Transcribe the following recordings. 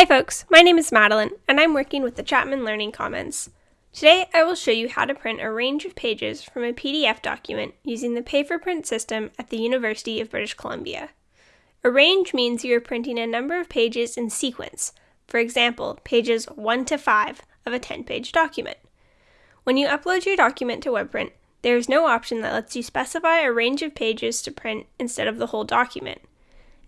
Hi folks, my name is Madeline, and I'm working with the Chapman Learning Commons. Today I will show you how to print a range of pages from a PDF document using the Pay4Print system at the University of British Columbia. A range means you are printing a number of pages in sequence, for example, pages 1 to 5 of a 10-page document. When you upload your document to WebPrint, there is no option that lets you specify a range of pages to print instead of the whole document.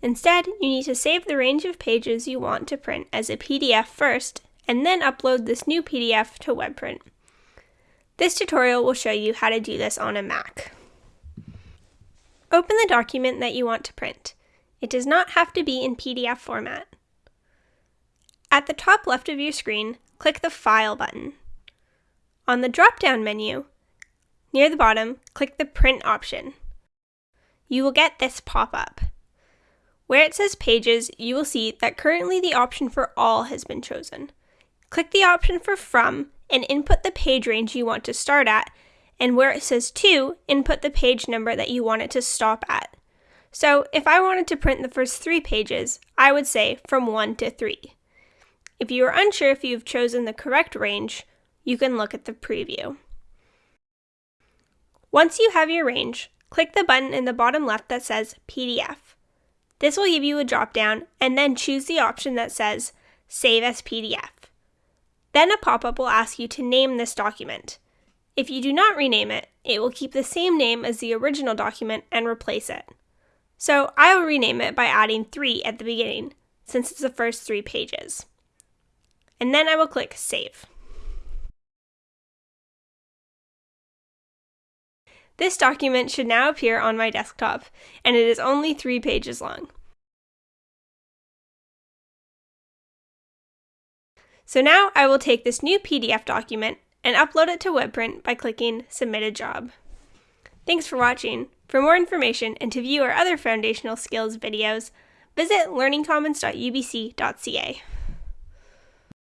Instead, you need to save the range of pages you want to print as a PDF first, and then upload this new PDF to WebPrint. This tutorial will show you how to do this on a Mac. Open the document that you want to print. It does not have to be in PDF format. At the top left of your screen, click the File button. On the drop-down menu, near the bottom, click the Print option. You will get this pop-up. Where it says Pages, you will see that currently the option for All has been chosen. Click the option for From and input the page range you want to start at, and where it says To, input the page number that you want it to stop at. So if I wanted to print the first three pages, I would say from 1 to 3. If you are unsure if you've chosen the correct range, you can look at the preview. Once you have your range, click the button in the bottom left that says PDF. This will give you a drop down and then choose the option that says Save as PDF. Then a pop-up will ask you to name this document. If you do not rename it, it will keep the same name as the original document and replace it. So I will rename it by adding 3 at the beginning, since it's the first three pages. And then I will click Save. This document should now appear on my desktop, and it is only three pages long. So now I will take this new PDF document and upload it to WebPrint by clicking Submit a Job. Thanks for watching. For more information and to view our other foundational skills videos, visit learningcommons.ubc.ca.